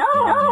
Oh!